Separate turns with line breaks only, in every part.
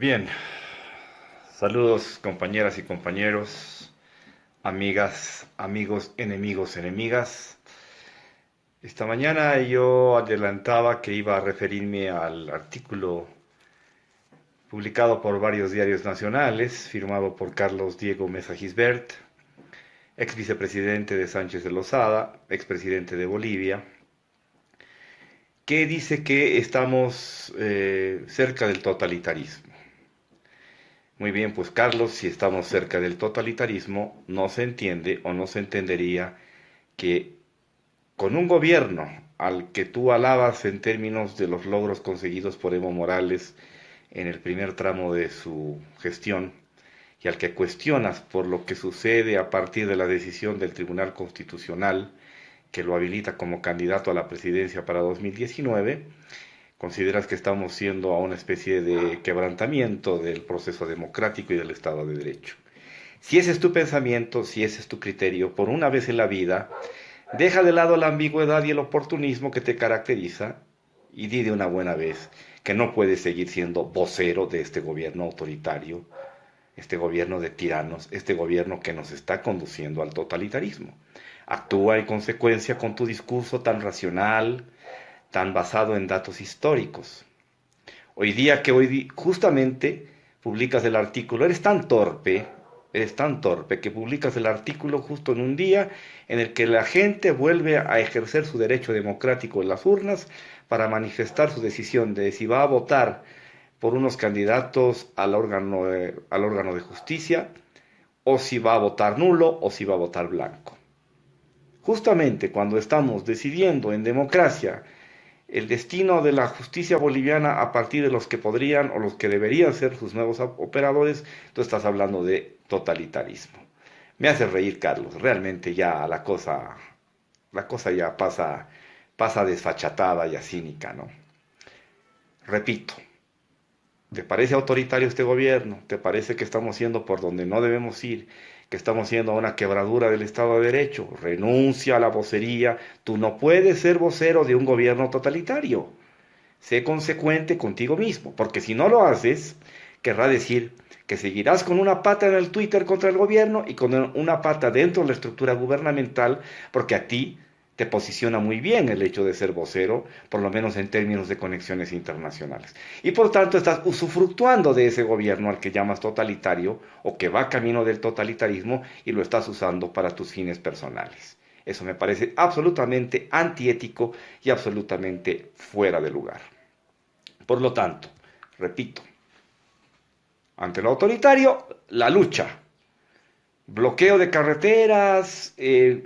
Bien, saludos compañeras y compañeros, amigas, amigos, enemigos, enemigas. Esta mañana yo adelantaba que iba a referirme al artículo publicado por varios diarios nacionales, firmado por Carlos Diego Mesa Gisbert, ex vicepresidente de Sánchez de Lozada, expresidente de Bolivia, que dice que estamos eh, cerca del totalitarismo. Muy bien, pues Carlos, si estamos cerca del totalitarismo, no se entiende o no se entendería que con un gobierno al que tú alabas en términos de los logros conseguidos por Evo Morales en el primer tramo de su gestión y al que cuestionas por lo que sucede a partir de la decisión del Tribunal Constitucional que lo habilita como candidato a la presidencia para 2019, consideras que estamos siendo a una especie de quebrantamiento del proceso democrático y del Estado de Derecho. Si ese es tu pensamiento, si ese es tu criterio, por una vez en la vida, deja de lado la ambigüedad y el oportunismo que te caracteriza y di de una buena vez que no puedes seguir siendo vocero de este gobierno autoritario, este gobierno de tiranos, este gobierno que nos está conduciendo al totalitarismo. Actúa en consecuencia con tu discurso tan racional, tan basado en datos históricos. Hoy día que hoy justamente publicas el artículo, eres tan torpe, eres tan torpe que publicas el artículo justo en un día en el que la gente vuelve a ejercer su derecho democrático en las urnas para manifestar su decisión de si va a votar por unos candidatos al órgano, al órgano de justicia o si va a votar nulo o si va a votar blanco. Justamente cuando estamos decidiendo en democracia el destino de la justicia boliviana a partir de los que podrían o los que deberían ser sus nuevos operadores, tú estás hablando de totalitarismo. Me hace reír, Carlos. Realmente ya la cosa, la cosa ya pasa, pasa desfachatada y cínica, ¿no? Repito, ¿te parece autoritario este gobierno? ¿Te parece que estamos yendo por donde no debemos ir? Que estamos yendo a una quebradura del Estado de Derecho. Renuncia a la vocería. Tú no puedes ser vocero de un gobierno totalitario. Sé consecuente contigo mismo, porque si no lo haces, querrá decir que seguirás con una pata en el Twitter contra el gobierno y con una pata dentro de la estructura gubernamental, porque a ti te posiciona muy bien el hecho de ser vocero, por lo menos en términos de conexiones internacionales. Y por tanto estás usufructuando de ese gobierno al que llamas totalitario o que va camino del totalitarismo y lo estás usando para tus fines personales. Eso me parece absolutamente antiético y absolutamente fuera de lugar. Por lo tanto, repito, ante lo autoritario, la lucha, bloqueo de carreteras, eh,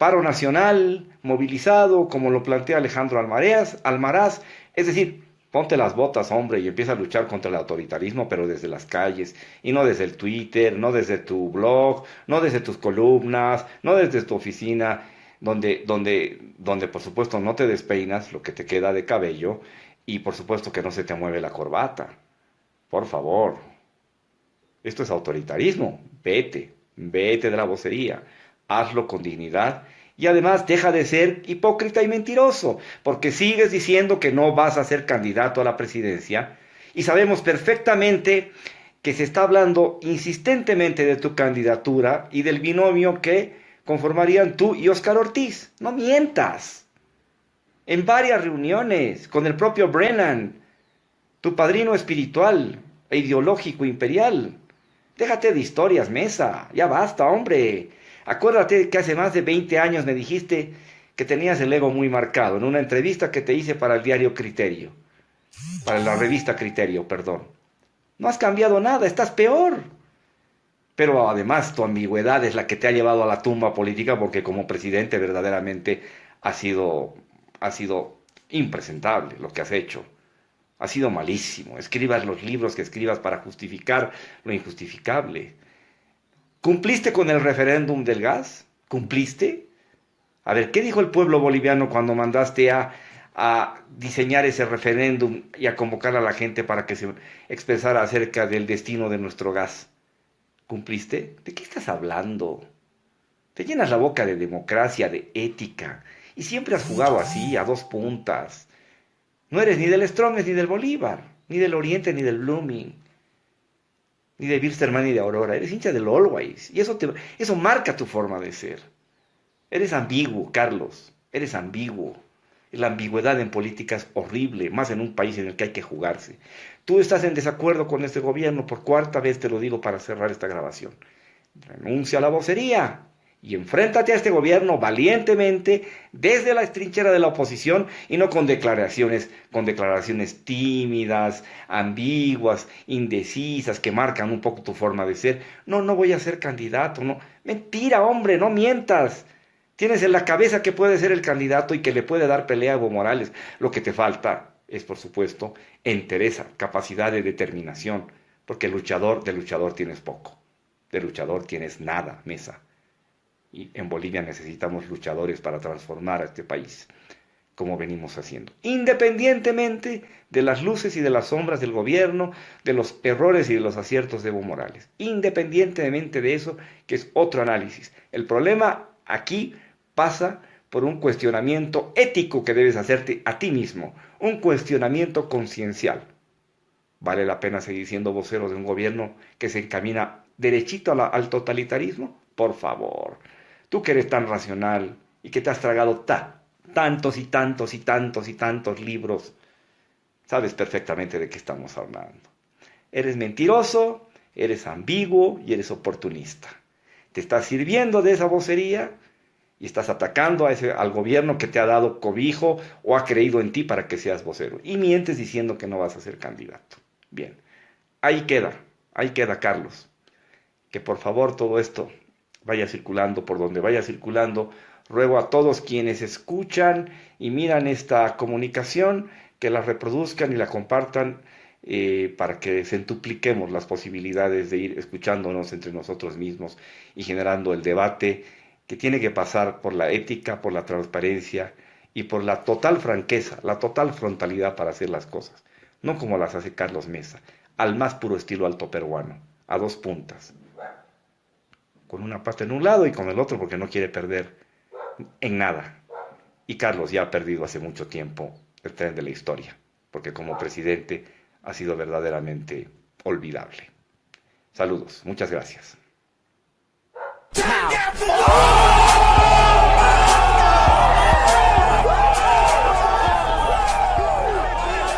paro nacional, movilizado, como lo plantea Alejandro Almaraz, Almaraz, es decir, ponte las botas, hombre, y empieza a luchar contra el autoritarismo, pero desde las calles, y no desde el Twitter, no desde tu blog, no desde tus columnas, no desde tu oficina, donde, donde, donde por supuesto no te despeinas lo que te queda de cabello, y por supuesto que no se te mueve la corbata. Por favor. Esto es autoritarismo. Vete, vete de la vocería hazlo con dignidad y además deja de ser hipócrita y mentiroso, porque sigues diciendo que no vas a ser candidato a la presidencia y sabemos perfectamente que se está hablando insistentemente de tu candidatura y del binomio que conformarían tú y Oscar Ortiz. No mientas. En varias reuniones con el propio Brennan, tu padrino espiritual e ideológico imperial. Déjate de historias, mesa. Ya basta, hombre. Acuérdate que hace más de 20 años me dijiste que tenías el ego muy marcado en una entrevista que te hice para el diario Criterio, para la revista Criterio, perdón. No has cambiado nada, estás peor. Pero además tu ambigüedad es la que te ha llevado a la tumba política porque como presidente verdaderamente ha sido, ha sido impresentable lo que has hecho. Ha sido malísimo. Escribas los libros que escribas para justificar lo injustificable. ¿Cumpliste con el referéndum del gas? ¿Cumpliste? A ver, ¿qué dijo el pueblo boliviano cuando mandaste a, a diseñar ese referéndum y a convocar a la gente para que se expresara acerca del destino de nuestro gas? ¿Cumpliste? ¿De qué estás hablando? Te llenas la boca de democracia, de ética, y siempre has jugado así, a dos puntas. No eres ni del Strong ni del Bolívar, ni del Oriente ni del Blooming. Ni de Birsterman ni de Aurora, eres hincha del Always. Y eso, te, eso marca tu forma de ser. Eres ambiguo, Carlos, eres ambiguo. La ambigüedad en política es horrible, más en un país en el que hay que jugarse. Tú estás en desacuerdo con este gobierno, por cuarta vez te lo digo para cerrar esta grabación. Renuncia a la vocería y enfréntate a este gobierno valientemente desde la trinchera de la oposición y no con declaraciones, con declaraciones tímidas, ambiguas, indecisas, que marcan un poco tu forma de ser. No, no voy a ser candidato, no. Mentira, hombre, no mientas. Tienes en la cabeza que puede ser el candidato y que le puede dar pelea a Evo Morales. Lo que te falta es, por supuesto, entereza, capacidad de determinación, porque luchador, de luchador tienes poco. De luchador tienes nada, mesa. Y en Bolivia necesitamos luchadores para transformar a este país, como venimos haciendo. Independientemente de las luces y de las sombras del gobierno, de los errores y de los aciertos de Evo Morales. Independientemente de eso, que es otro análisis. El problema aquí pasa por un cuestionamiento ético que debes hacerte a ti mismo, un cuestionamiento conciencial. ¿Vale la pena seguir siendo vocero de un gobierno que se encamina derechito al totalitarismo? Por favor, tú que eres tan racional y que te has tragado tantos y tantos y tantos y tantos libros, sabes perfectamente de qué estamos hablando. Eres mentiroso, eres ambiguo y eres oportunista. ¿Te estás sirviendo de esa vocería? y estás atacando al gobierno que te ha dado cobijo o ha creído en ti para que seas vocero. Y mientes diciendo que no vas a ser candidato. Bien, ahí queda, ahí queda Carlos. Que por favor todo esto vaya circulando por donde vaya circulando. Ruego a todos quienes escuchan y miran esta comunicación que la reproduzcan y la compartan eh, para que centupliquemos las posibilidades de ir escuchándonos entre nosotros mismos y generando el debate que tiene que pasar por la ética, por la transparencia y por la total franqueza, la total frontalidad para hacer las cosas, no como las hace Carlos Mesa, al más puro estilo alto peruano, a dos puntas, con una pata en un lado y con el otro porque no quiere perder en nada. Y Carlos ya ha perdido hace mucho tiempo el tren de la historia, porque como presidente ha sido verdaderamente olvidable. Saludos, muchas gracias.